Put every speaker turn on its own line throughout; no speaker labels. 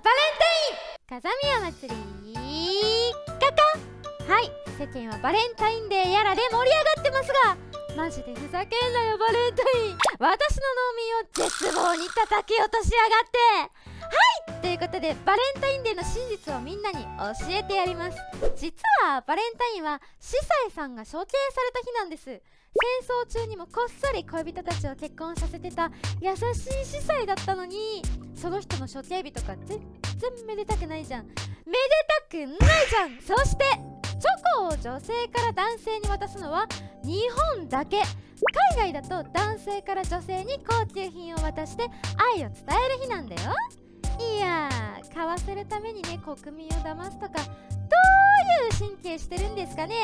バレンタイン風宮祭りカカはい。世間はバレンタインデーやらで盛り上がってますがマジでふざけんなよバレンタイン。私の農民を絶望に叩き落としやがって。はい。ということでバレンタインデーの真実をみんなに教えてやります。実はバレンタインは司祭さんが処刑された日なんです。戦争中にもこっそり恋人たちを結婚させてた優しい司祭だったのにその人の処刑日とか全然めでたくないじゃん。めでたくないじゃん。そしてチョコを女性から男性に渡すのは日本だけ。海外だと男性から女性に高級品を渡して愛を伝える日なんだよ。るためにね国民を騙すとかどういう神経してるんですかね。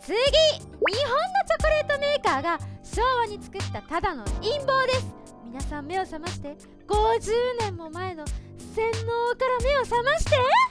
次日本のチョコレートメーカーが昭和に作ったただの陰謀です。皆さん目を覚まして50年も前の洗脳から目を覚まして。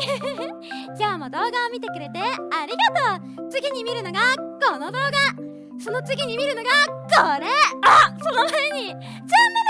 今日も動画を見てくれてありがとう。次に見るのがこの動画。その次に見るのがこれ。あその前に。チャンネル